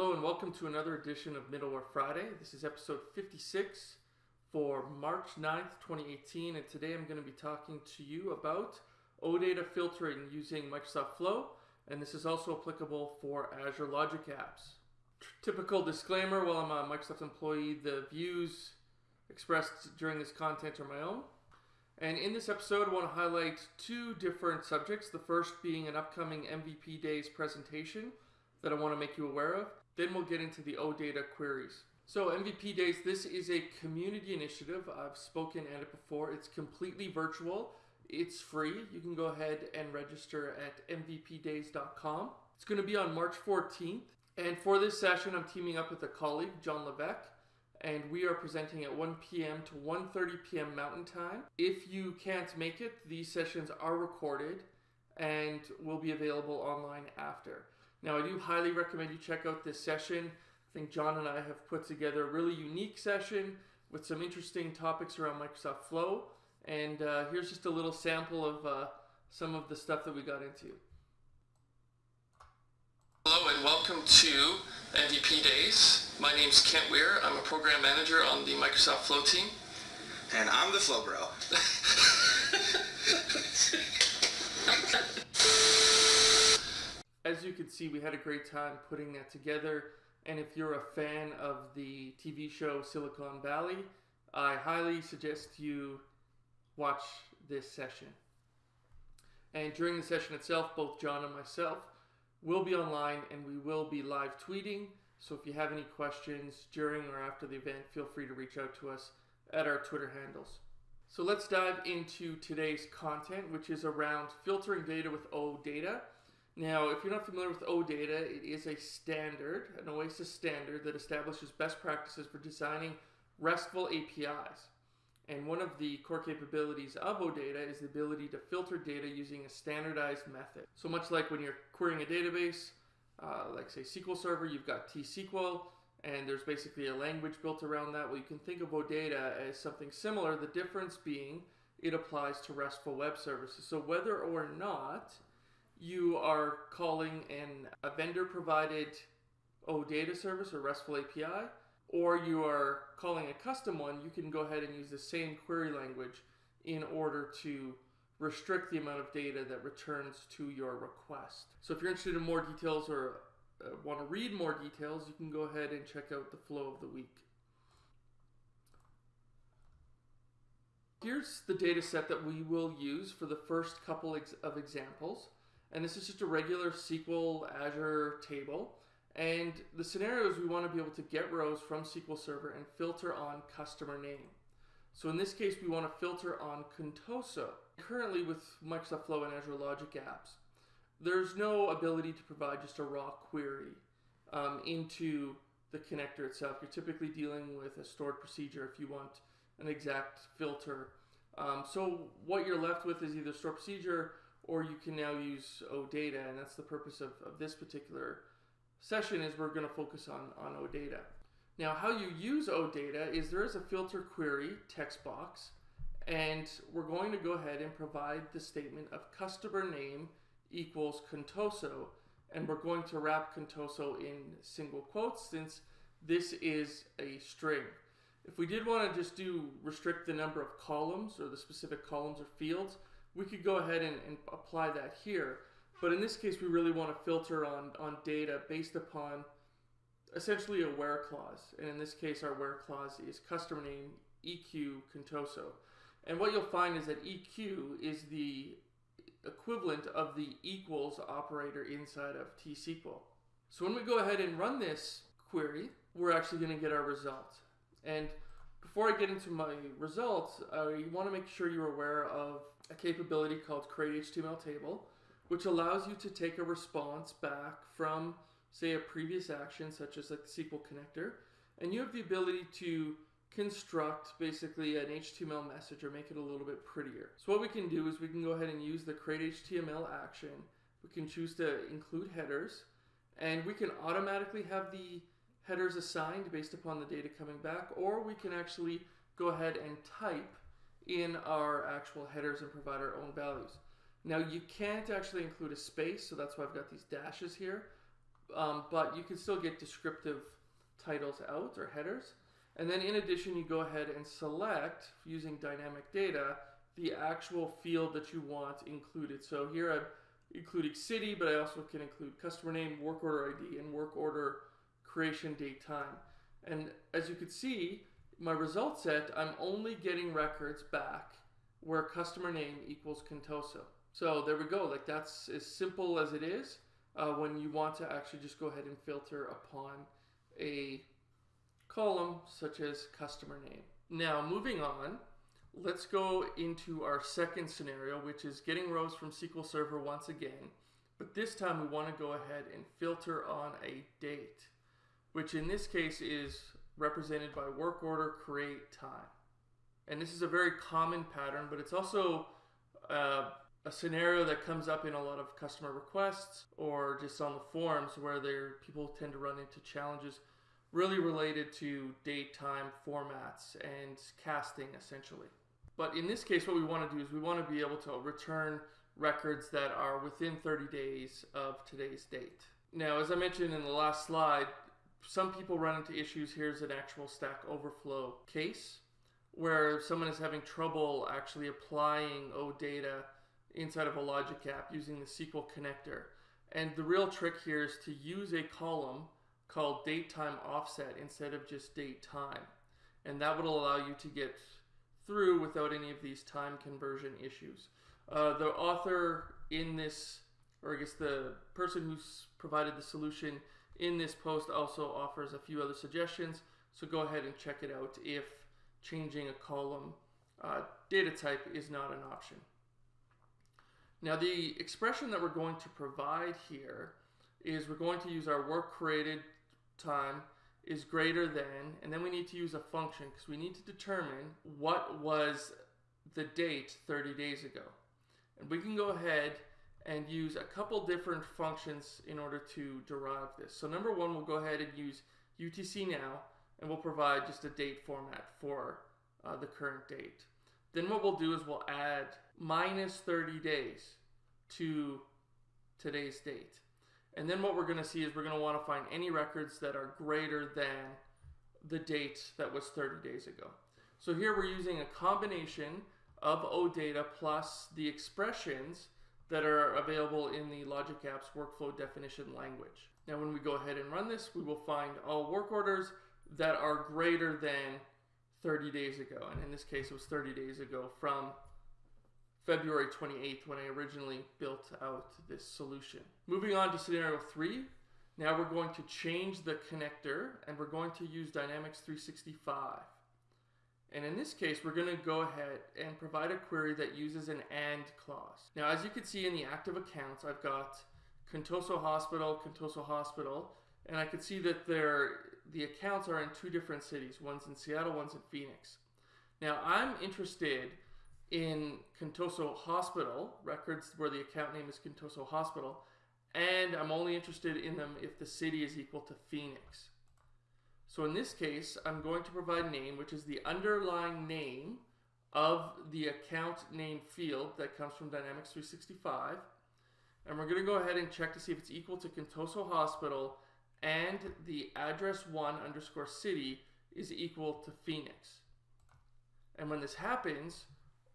Hello and welcome to another edition of Middleware Friday. This is episode 56 for March 9th, 2018, and today I'm going to be talking to you about OData filtering using Microsoft Flow, and this is also applicable for Azure Logic Apps. Typical disclaimer while I'm a Microsoft employee, the views expressed during this content are my own. And in this episode, I want to highlight two different subjects. The first being an upcoming MVP Days presentation that I want to make you aware of. Then we'll get into the OData queries. So MVP Days, this is a community initiative. I've spoken at it before. It's completely virtual. It's free. You can go ahead and register at mvpdays.com. It's going to be on March 14th. And for this session, I'm teaming up with a colleague, John Levesque, and we are presenting at 1 p.m. to 1.30 p.m. Mountain Time. If you can't make it, these sessions are recorded and will be available online after. Now, I do highly recommend you check out this session. I think John and I have put together a really unique session with some interesting topics around Microsoft Flow. And uh, here's just a little sample of uh, some of the stuff that we got into. Hello and welcome to MVP Days. My name is Kent Weare. I'm a program manager on the Microsoft Flow team. And I'm the Flow Bro. as you can see, we had a great time putting that together. And if you're a fan of the TV show Silicon Valley, I highly suggest you watch this session. And during the session itself, both John and myself will be online and we will be live tweeting. So if you have any questions during or after the event, feel free to reach out to us at our Twitter handles. So let's dive into today's content, which is around filtering data with OData. Now, if you're not familiar with OData, it is a standard, an OASIS standard that establishes best practices for designing RESTful APIs. And one of the core capabilities of OData is the ability to filter data using a standardized method. So much like when you're querying a database, uh, like say SQL Server, you've got T-SQL, and there's basically a language built around that. Well, you can think of OData as something similar, the difference being it applies to RESTful web services. So whether or not you are calling an a vendor provided OData service or RESTful API, or you are calling a custom one, you can go ahead and use the same query language in order to restrict the amount of data that returns to your request. So if you're interested in more details or uh, want to read more details, you can go ahead and check out the flow of the week. Here's the data set that we will use for the first couple of examples. And this is just a regular SQL Azure table. And the scenario is we want to be able to get rows from SQL Server and filter on customer name. So in this case, we want to filter on Contoso. Currently with Microsoft Flow and Azure Logic Apps, there's no ability to provide just a raw query um, into the connector itself. You're typically dealing with a stored procedure if you want an exact filter. Um, so what you're left with is either stored procedure or you can now use OData, and that's the purpose of, of this particular session is we're going to focus on, on OData. Now, how you use OData is there is a filter query text box, and we're going to go ahead and provide the statement of customer name equals Contoso, and we're going to wrap Contoso in single quotes since this is a string. If we did want to just do restrict the number of columns or the specific columns or fields, we could go ahead and, and apply that here. But in this case, we really want to filter on, on data based upon essentially a where clause. And in this case, our where clause is customer name EQ Contoso. And what you'll find is that EQ is the equivalent of the equals operator inside of T-SQL. So when we go ahead and run this query, we're actually going to get our result. And before I get into my results, I want to make sure you're aware of a capability called create HTML table, which allows you to take a response back from, say, a previous action, such as like the SQL connector, and you have the ability to construct basically an HTML message or make it a little bit prettier. So what we can do is we can go ahead and use the create HTML action. We can choose to include headers, and we can automatically have the headers assigned based upon the data coming back, or we can actually go ahead and type in our actual headers and provide our own values. Now you can't actually include a space, so that's why I've got these dashes here. um, but you can still get descriptive titles out or headers. And then in addition, you go ahead and select using dynamic data the actual field that you want included. So here I'm including city, but I also can include customer name, work order ID, and work order creation date time. And as you can see, my result set, I'm only getting records back where customer name equals Contoso. So there we go. Like that's as simple as it is uh, when you want to actually just go ahead and filter upon a column such as customer name. Now moving on, let's go into our second scenario, which is getting rows from SQL Server once again. But this time we want to go ahead and filter on a date, which in this case is represented by work order create time. And this is a very common pattern, but it's also uh, a scenario that comes up in a lot of customer requests or just on the forums where there people tend to run into challenges really related to date time formats and casting essentially. But in this case, what we want to do is we want to be able to return records that are within 30 days of today's date. Now, as I mentioned in the last slide, some people run into issues. Here's an actual Stack Overflow case where someone is having trouble actually applying OData inside of a logic app using the SQL connector. And the real trick here is to use a column called date time offset instead of just date time. And that would allow you to get through without any of these time conversion issues. Uh, the author in this, or I guess the person who's provided the solution in this post also offers a few other suggestions. So go ahead and check it out if changing a column uh, data type is not an option. Now the expression that we're going to provide here is we're going to use our work created time is greater than, and then we need to use a function because we need to determine what was the date 30 days ago. And we can go ahead and use a couple different functions in order to derive this. So number one, we'll go ahead and use UTC now, and we'll provide just a date format for uh, the current date. Then what we'll do is we'll add minus 30 days to today's date. And then what we're going to see is we're going to want to find any records that are greater than the date that was 30 days ago. So here we're using a combination of OData plus the expressions that are available in the Logic Apps workflow definition language. Now when we go ahead and run this, we will find all work orders that are greater than 30 days ago. And in this case, it was 30 days ago from February 28th when I originally built out this solution. Moving on to scenario three, now we're going to change the connector and we're going to use Dynamics 365. And in this case, we're going to go ahead and provide a query that uses an AND clause. Now, as you can see in the active accounts, I've got Contoso Hospital, Contoso Hospital, and I can see that the accounts are in two different cities. One's in Seattle, one's in Phoenix. Now, I'm interested in Contoso Hospital, records where the account name is Contoso Hospital, and I'm only interested in them if the city is equal to Phoenix. So in this case, I'm going to provide name, which is the underlying name of the account name field that comes from Dynamics 365. And we're going to go ahead and check to see if it's equal to Contoso Hospital and the address 1 underscore city is equal to Phoenix. And when this happens,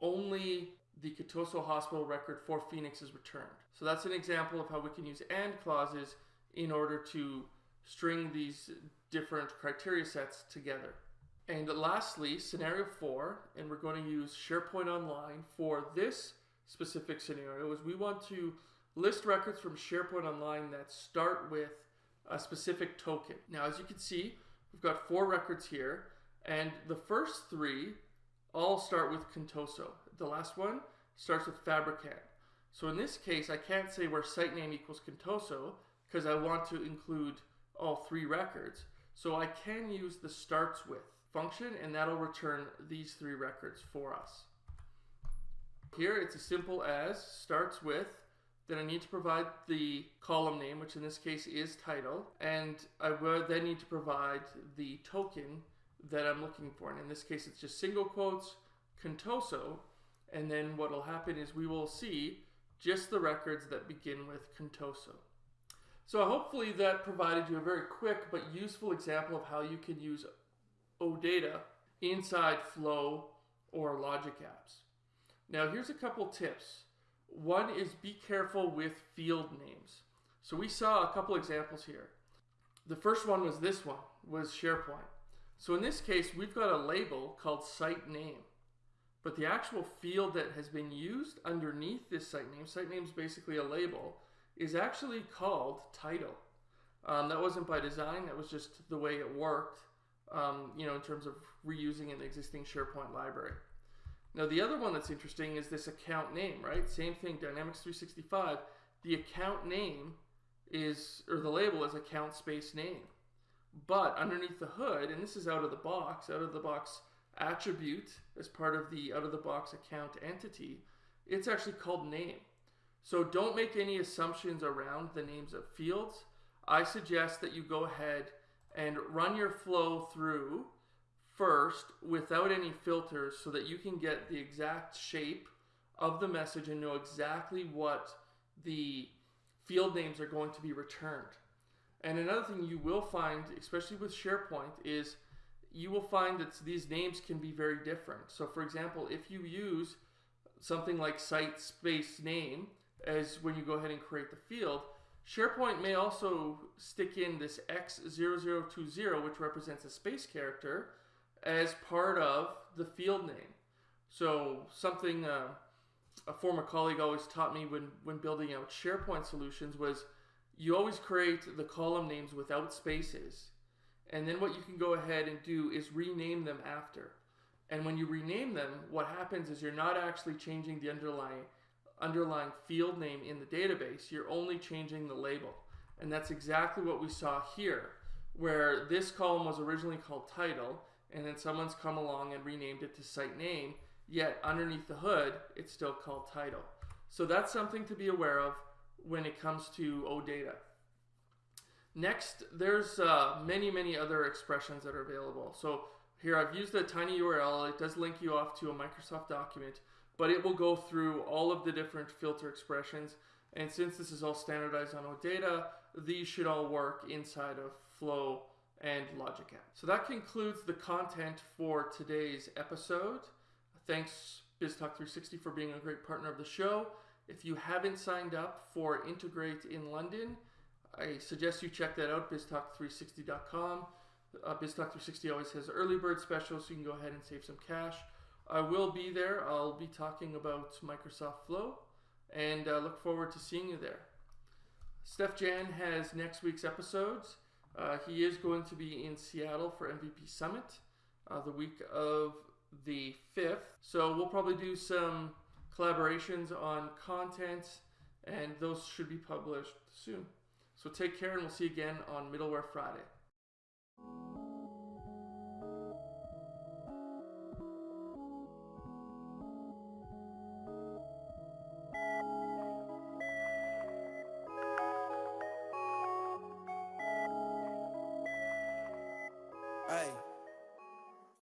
only the Contoso Hospital record for Phoenix is returned. So that's an example of how we can use AND clauses in order to string these different criteria sets together. And lastly, scenario four, and we're going to use SharePoint Online for this specific scenario, is we want to list records from SharePoint Online that start with a specific token. Now, as you can see, we've got four records here, and the first three all start with Contoso. The last one starts with Fabrikam. So in this case, I can't say where site name equals Contoso because I want to include all three records. So I can use the starts with function and that'll return these three records for us. Here it's as simple as starts with, then I need to provide the column name, which in this case is title, and I would then need to provide the token that I'm looking for. And in this case, it's just single quotes, Contoso, and then what will happen is we will see just the records that begin with Contoso. So hopefully that provided you a very quick but useful example of how you can use OData inside Flow or Logic apps. Now here's a couple tips. One is be careful with field names. So we saw a couple examples here. The first one was this one, was SharePoint. So in this case, we've got a label called site name. But the actual field that has been used underneath this site name, site name is basically a label, is actually called title. Um, that wasn't by design, that was just the way it worked, um, you know, in terms of reusing an existing SharePoint library. Now the other one that's interesting is this account name, right? Same thing, Dynamics 365. The account name is, or the label is account space name. But underneath the hood, and this is out of the box, out of the box attribute as part of the out of the box account entity, it's actually called name. So don't make any assumptions around the names of fields. I suggest that you go ahead and run your flow through first without any filters so that you can get the exact shape of the message and know exactly what the field names are going to be returned. And another thing you will find, especially with SharePoint, is you will find that these names can be very different. So for example, if you use something like site space name as when you go ahead and create the field, SharePoint may also stick in this X0020, which represents a space character, as part of the field name. So something uh, a former colleague always taught me when, when building out SharePoint solutions was you always create the column names without spaces. And then what you can go ahead and do is rename them after. And when you rename them, what happens is you're not actually changing the underlying underlying field name in the database, you're only changing the label. And that's exactly what we saw here, where this column was originally called title, and then someone's come along and renamed it to site name, yet underneath the hood, it's still called title. So that's something to be aware of when it comes to OData. Next, there's uh, many, many other expressions that are available. So here I've used a tiny URL. It does link you off to a Microsoft document but it will go through all of the different filter expressions. And since this is all standardized on OData, these should all work inside of Flow and Logic App. So that concludes the content for today's episode. Thanks BizTalk360 for being a great partner of the show. If you haven't signed up for Integrate in London, I suggest you check that out, biztalk360.com. Uh, BizTalk360 always has early bird specials, so you can go ahead and save some cash. I will be there. I'll be talking about Microsoft Flow and uh, look forward to seeing you there. Steef-Jan has next week's episodes. Uh, he is going to be in Seattle for MVP Summit uh, the week of the 5th. So we'll probably do some collaborations on content and those should be published soon. So take care and we'll see you again on Middleware Friday.